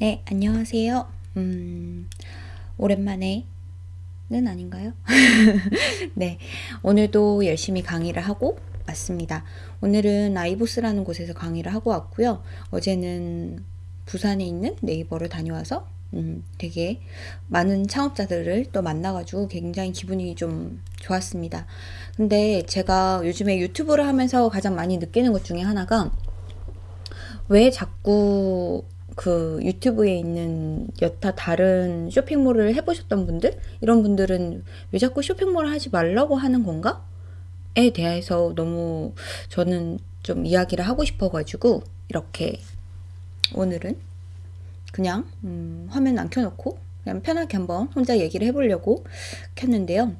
네, 안녕하세요. 음, 오랜만에는 아닌가요? 네, 오늘도 열심히 강의를 하고 왔습니다. 오늘은 아이보스라는 곳에서 강의를 하고 왔고요. 어제는 부산에 있는 네이버를 다녀와서 음, 되게 많은 창업자들을 또 만나가지고 굉장히 기분이 좀 좋았습니다. 근데 제가 요즘에 유튜브를 하면서 가장 많이 느끼는 것 중에 하나가 왜 자꾸 그 유튜브에 있는 여타 다른 쇼핑몰을 해보셨던 분들 이런 분들은 왜 자꾸 쇼핑몰을 하지 말라고 하는 건가? 에 대해서 너무 저는 좀 이야기를 하고 싶어가지고 이렇게 오늘은 그냥 음, 화면 안 켜놓고 그냥 편하게 한번 혼자 얘기를 해보려고 켰는데요.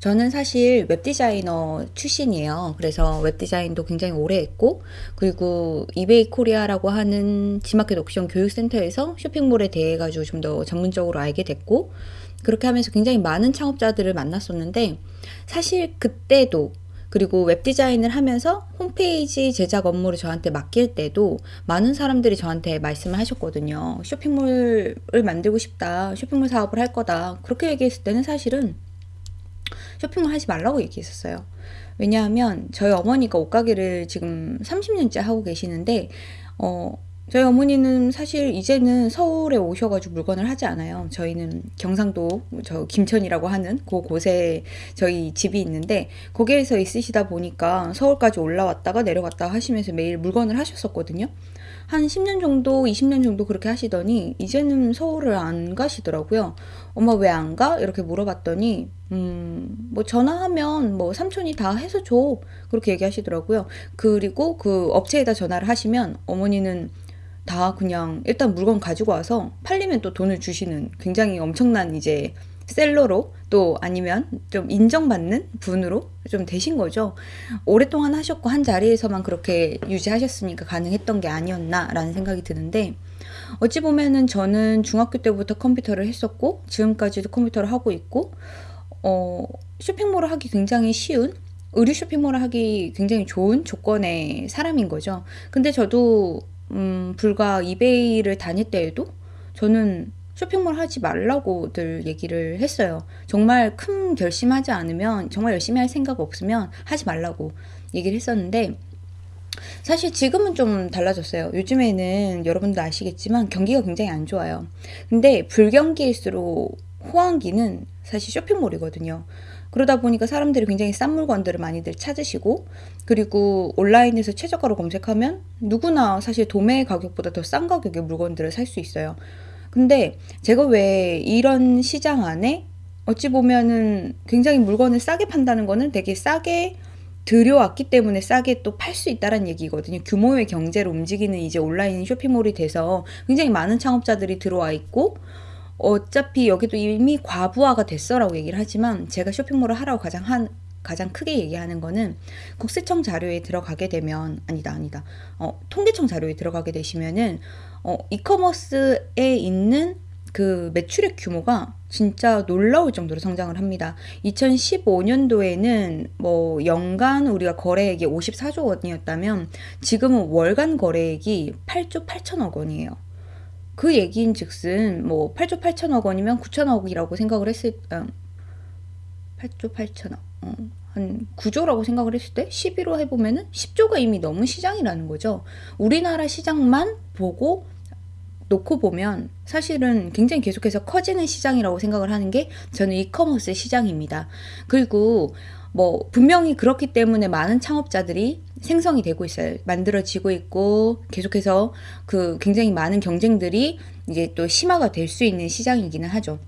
저는 사실 웹디자이너 출신이에요. 그래서 웹디자인도 굉장히 오래 했고, 그리고 이베이 코리아라고 하는 지마켓 옥션 교육센터에서 쇼핑몰에 대해 가지고 좀 더 전문적으로 알게 됐고, 그렇게 하면서 굉장히 많은 창업자들을 만났었는데, 사실 그때도 그리고 웹디자인을 하면서 홈페이지 제작 업무를 저한테 맡길 때도 많은 사람들이 저한테 말씀을 하셨거든요. 쇼핑몰을 만들고 싶다. 쇼핑몰 사업을 할 거다. 그렇게 얘기했을 때는 사실은 쇼핑을 하지 말라고 얘기했었어요. 왜냐하면 저희 어머니가 옷가게를 지금 30년째 하고 계시는데 어 저희 어머니는 사실 이제는 서울에 오셔가지고 물건을 하지 않아요. 저희는 경상도 저 김천이라고 하는 그 곳에 저희 집이 있는데 거기에서 있으시다 보니까 서울까지 올라왔다가 내려갔다 하시면서 매일 물건을 하셨었거든요. 한 10년 정도, 20년 정도 그렇게 하시더니 이제는 서울을 안 가시더라고요. 엄마 왜 안 가? 이렇게 물어봤더니 음, 뭐 전화하면 뭐 삼촌이 다 해서 줘. 그렇게 얘기하시더라고요. 그리고 그 업체에다 전화를 하시면 어머니는 다 그냥 일단 물건 가지고 와서 팔리면 또 돈을 주시는 굉장히 엄청난 이제 셀러로 또 아니면 좀 인정받는 분으로 좀 되신 거죠. 오랫동안 하셨고 한 자리에서만 그렇게 유지하셨으니까 가능했던 게 아니었나라는 생각이 드는데 어찌 보면은 저는 중학교 때부터 컴퓨터를 했었고 지금까지도 컴퓨터를 하고 있고 어 쇼핑몰을 하기 굉장히 쉬운 의류 쇼핑몰을 하기 굉장히 좋은 조건의 사람인 거죠. 근데 저도 음 불과 이베이를 다닐 때에도 저는 쇼핑몰 하지 말라고 들 얘기를 했어요. 정말 큰 결심하지 않으면 정말 열심히 할 생각 없으면 하지 말라고 얘기를 했었는데 사실 지금은 좀 달라졌어요. 요즘에는 여러분도 아시겠지만 경기가 굉장히 안 좋아요. 근데 불경기일수록 호황기는 사실 쇼핑몰이거든요. 그러다 보니까 사람들이 굉장히 싼 물건들을 많이들 찾으시고 그리고 온라인에서 최저가로 검색하면 누구나 사실 도매 가격보다 더 싼 가격의 물건들을 살 수 있어요. 근데 제가 왜 이런 시장 안에 어찌 보면은 굉장히 물건을 싸게 판다는 거는 되게 싸게 들여왔기 때문에 싸게 또 팔 수 있다는 얘기거든요. 규모의 경제를 움직이는 이제 온라인 쇼핑몰이 돼서 굉장히 많은 창업자들이 들어와 있고 어차피 여기도 이미 과부하가 됐어라고 얘기를 하지만 제가 쇼핑몰을 하라고 가장 한 가장 크게 얘기하는 거는 국세청 자료에 들어가게 되면 아니다 아니다 어, 통계청 자료에 들어가게 되시면은 어, 이커머스에 있는 그 매출액 규모가 진짜 놀라울 정도로 성장을 합니다. 2015년도에는 뭐 연간 우리가 거래액이 54조 원이었다면 지금은 월간 거래액이 8조 8천억 원이에요. 그 얘기인 즉슨 뭐 8조 8천억 원이면 9천억이라고 생각을 했을 어, 8조 8천억 어, 한 9조라고 생각을 했을 때 11호 해보면은 10조가 이미 넘은 시장이라는 거죠. 우리나라 시장만 보고 놓고 보면 사실은 굉장히 계속해서 커지는 시장이라고 생각을 하는 게 저는 이커머스 시장입니다. 그리고 뭐 분명히 그렇기 때문에 많은 창업자들이 생성이 되고 있어요. 만들어지고 있고 계속해서 그 굉장히 많은 경쟁들이 이제 또 심화가 될 수 있는 시장이기는 하죠.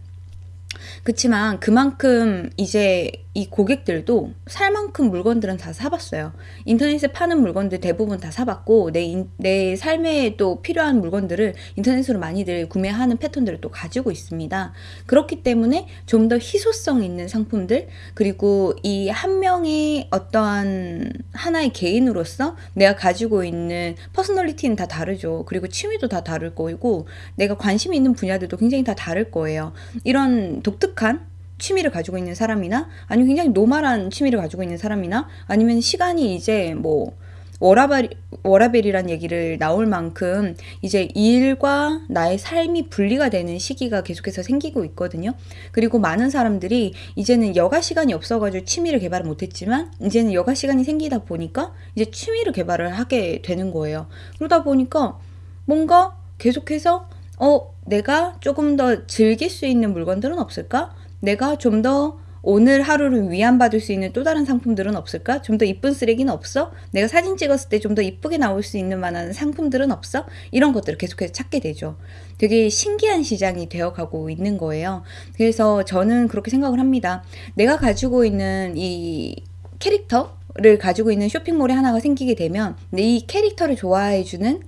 그렇지만 그만큼 이제 이 고객들도 살 만큼 물건들은 다 사봤어요. 인터넷에 파는 물건들 대부분 다 사봤고 내, 인, 내 삶에 또 필요한 물건들을 인터넷으로 많이들 구매하는 패턴들을 또 가지고 있습니다. 그렇기 때문에 좀 더 희소성 있는 상품들 그리고 이 한 명의 어떠한 하나의 개인으로서 내가 가지고 있는 personality는 다 다르죠. 그리고 취미도 다 다를 거고 내가 관심 있는 분야들도 굉장히 다 다를 거예요. 이런 독특한 취미를 가지고 있는 사람이나 아니면 굉장히 normal한 취미를 가지고 있는 사람이나 아니면 시간이 이제 뭐 워라밸, 워라밸이란 얘기를 나올 만큼 이제 일과 나의 삶이 분리가 되는 시기가 계속해서 생기고 있거든요. 그리고 많은 사람들이 이제는 여가 시간이 없어가지고 취미를 개발을 못했지만 이제는 여가 시간이 생기다 보니까 이제 취미를 개발을 하게 되는 거예요. 그러다 보니까 뭔가 계속해서 어, 내가 조금 더 즐길 수 있는 물건들은 없을까? 내가 좀 더 오늘 하루를 위안받을 수 있는 또 다른 상품들은 없을까? 좀 더 이쁜 쓰레기는 없어? 내가 사진 찍었을 때 좀 더 이쁘게 나올 수 있는 만한 상품들은 없어? 이런 것들을 계속해서 찾게 되죠. 되게 신기한 시장이 되어가고 있는 거예요. 그래서 저는 그렇게 생각을 합니다. 내가 가지고 있는 이 캐릭터 를 가지고 있는 쇼핑몰이 하나가 생기게 되면 이 캐릭터를 좋아해주는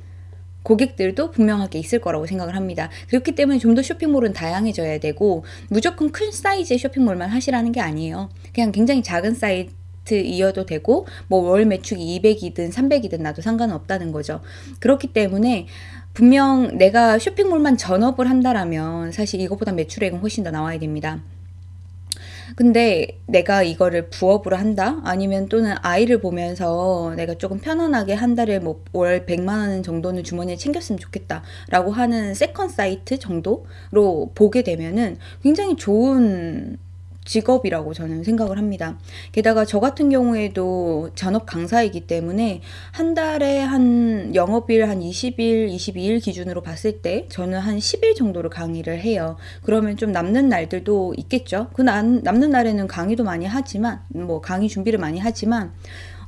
고객들도 분명하게 있을 거라고 생각을 합니다. 그렇기 때문에 좀 더 쇼핑몰은 다양해져야 되고 무조건 큰 사이즈의 쇼핑몰만 하시라는 게 아니에요. 그냥 굉장히 작은 사이트 이어도 되고 뭐 월 매출이 200이든 300이든 나도 상관은 없다는 거죠. 그렇기 때문에 분명 내가 쇼핑몰만 전업을 한다라면 사실 이것보다 매출액은 훨씬 더 나와야 됩니다. 근데 내가 이거를 부업으로 한다? 아니면 또는 아이를 보면서 내가 조금 편안하게 한 달에 뭐 월 100만 원 정도는 주머니에 챙겼으면 좋겠다. 라고 하는 second 사이트 정도로 보게 되면은 굉장히 좋은 직업이라고 저는 생각을 합니다. 게다가 저 같은 경우에도 전업 강사이기 때문에 한 달에 한 영업일 한 20일, 22일 기준으로 봤을 때 저는 한 10일 정도를 강의를 해요. 그러면 좀 남는 날들도 있겠죠. 그 남, 남는 날에는 강의도 많이 하지만 뭐 강의 준비를 많이 하지만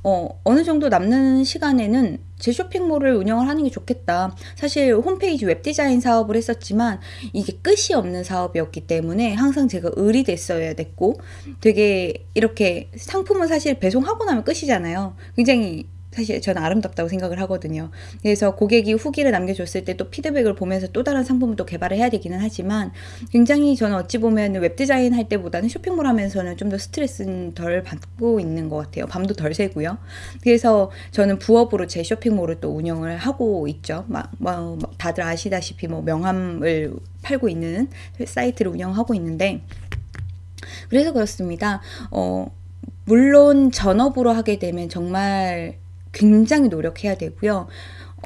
어, 어느 정도 남는 시간에는 제 쇼핑몰을 운영을 하는 게 좋겠다. 사실 홈페이지 웹디자인 사업을 했었지만 이게 끝이 없는 사업이었기 때문에 항상 제가 을이 됐어야 됐고 되게 이렇게 상품은 사실 배송하고 나면 끝이잖아요. 굉장히 사실 저는 아름답다고 생각을 하거든요. 그래서 고객이 후기를 남겨줬을 때 또 피드백을 보면서 또 다른 상품을 또 개발을 해야 되기는 하지만 굉장히 저는 어찌 보면 웹디자인 할 때보다는 쇼핑몰 하면서는 좀 더 스트레스는 덜 받고 있는 것 같아요. 밤도 덜 새고요. 그래서 저는 부업으로 제 쇼핑몰을 또 운영을 하고 있죠. 다들 아시다시피 뭐 명함을 팔고 있는 사이트를 운영하고 있는데 그래서 그렇습니다. 어, 물론 전업으로 하게 되면 정말 굉장히 노력해야 되고요.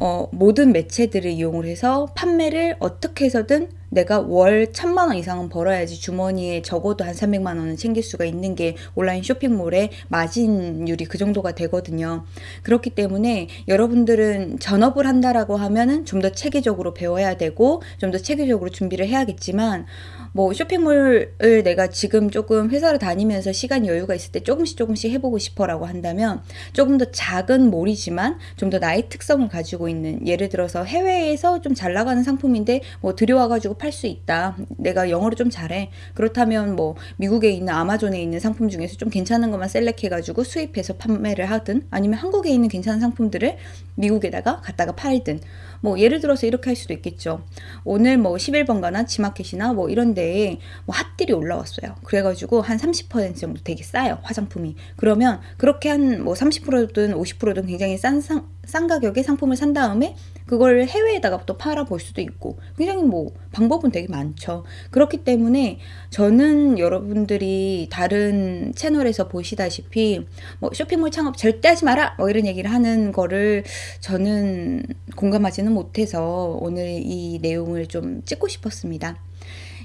어, 모든 매체들을 이용을 해서 판매를 어떻게 해서든 내가 월 천만 원 이상은 벌어야지 주머니에 적어도 한 300만 원은 챙길 수가 있는 게 온라인 쇼핑몰의 마진율이 그 정도가 되거든요. 그렇기 때문에 여러분들은 전업을 한다라고 하면은 좀 더 체계적으로 배워야 되고 좀 더 체계적으로 준비를 해야겠지만 뭐 쇼핑몰을 내가 지금 조금 회사를 다니면서 시간 여유가 있을 때 조금씩 조금씩 해보고 싶어라고 한다면 조금 더 작은 몰이지만 좀 더 나의 특성을 가지고 있는 예를 들어서 해외에서 좀 잘 나가는 상품인데 뭐 들여와가지고 팔수 있다. 내가 영어를 좀 잘해. 그렇다면 뭐 미국에 있는 아마존에 있는 상품 중에서 좀 괜찮은 것만 셀렉해가지고 수입해서 판매를 하든 아니면 한국에 있는 괜찮은 상품들을 미국에다가 갖다가 팔든 뭐 예를 들어서 이렇게 할 수도 있겠죠. 오늘 뭐 11번가나 지마켓이나 뭐 이런 데에 뭐 핫딜이 올라왔어요. 그래가지고 한 30% 정도 되게 싸요. 화장품이. 그러면 그렇게 한 뭐 30%든 50%든 굉장히 싼, 상, 싼 가격에 상품을 산 다음에 그걸 해외에다가 또 팔아볼 수도 있고 굉장히 뭐 방법은 되게 많죠. 그렇기 때문에 저는 여러분들이 다른 채널에서 보시다시피 뭐 쇼핑몰 창업 절대 하지 마라 뭐 이런 얘기를 하는 거를 저는 공감하지는 못해서 오늘 이 내용을 좀 찍고 싶었습니다.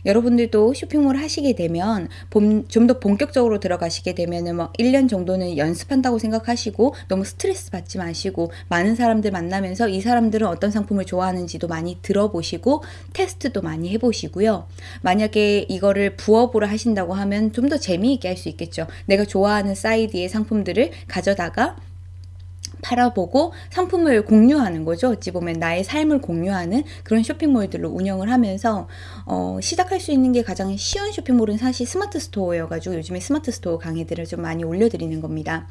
여러분들도 쇼핑몰 하시게 되면 좀 더 본격적으로 들어가시게 되면은 뭐 1년 정도는 연습한다고 생각하시고 너무 스트레스 받지 마시고 많은 사람들 만나면서 이 사람들은 어떤 상품을 좋아하는지도 많이 들어보시고 테스트도 많이 해보시고요. 만약에 이거를 부업으로 하신다고 하면 좀 더 재미있게 할 수 있겠죠. 내가 좋아하는 사이드의 상품들을 가져다가 팔아보고 상품을 공유하는 거죠. 어찌 보면 나의 삶을 공유하는 그런 쇼핑몰들로 운영을 하면서 어, 시작할 수 있는 게 가장 쉬운 쇼핑몰은 사실 스마트 스토어여가지고 요즘에 스마트 스토어 강의들을 좀 많이 올려드리는 겁니다.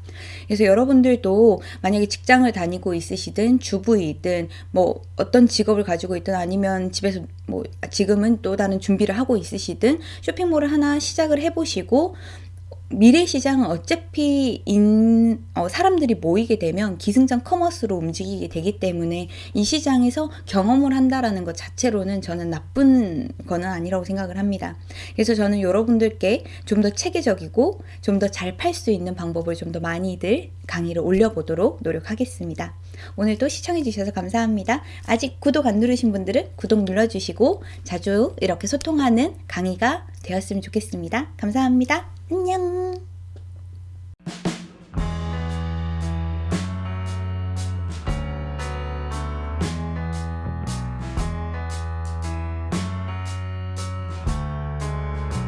그래서 여러분들도 만약에 직장을 다니고 있으시든 주부이든 뭐 어떤 직업을 가지고 있든 아니면 집에서 뭐 지금은 또 다른 준비를 하고 있으시든 쇼핑몰을 하나 시작을 해보시고 미래 시장은 어차피 인, 어, 사람들이 모이게 되면 기승전 커머스로 움직이게 되기 때문에 이 시장에서 경험을 한다라는 것 자체로는 저는 나쁜 거는 아니라고 생각을 합니다. 그래서 저는 여러분들께 좀 더 체계적이고 좀 더 잘 팔 수 있는 방법을 좀 더 많이들 강의를 올려보도록 노력하겠습니다. 오늘도 시청해주셔서 감사합니다. 아직 구독 안 누르신 분들은 구독 눌러주시고 자주 이렇게 소통하는 강의가 되었으면 좋겠습니다. 감사합니다. 안녕!